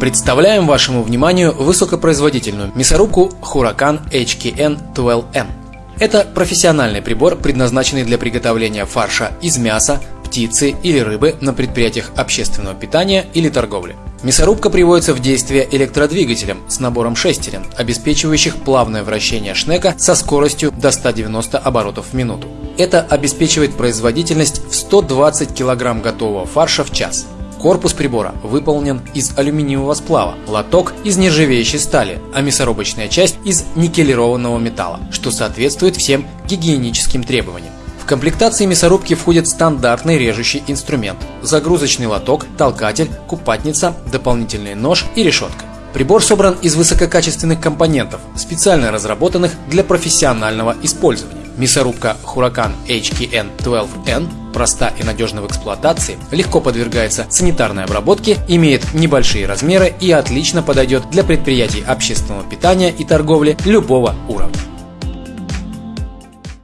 Представляем вашему вниманию высокопроизводительную мясорубку Huracan HKN-12M. Это профессиональный прибор, предназначенный для приготовления фарша из мяса, птицы или рыбы на предприятиях общественного питания или торговли. Мясорубка приводится в действие электродвигателем с набором шестерен, обеспечивающих плавное вращение шнека со скоростью до 190 оборотов в минуту. Это обеспечивает производительность в 120 кг готового фарша в час. Корпус прибора выполнен из алюминиевого сплава, лоток из нержавеющей стали, а мясорубочная часть из никелированного металла, что соответствует всем гигиеническим требованиям. В комплектации мясорубки входит стандартный режущий инструмент, загрузочный лоток, толкатель, купатница, дополнительный нож и решетка. Прибор собран из высококачественных компонентов, специально разработанных для профессионального использования. Мясорубка Huracan HKN12N проста и надежна в эксплуатации, легко подвергается санитарной обработке, имеет небольшие размеры и отлично подойдет для предприятий общественного питания и торговли любого уровня.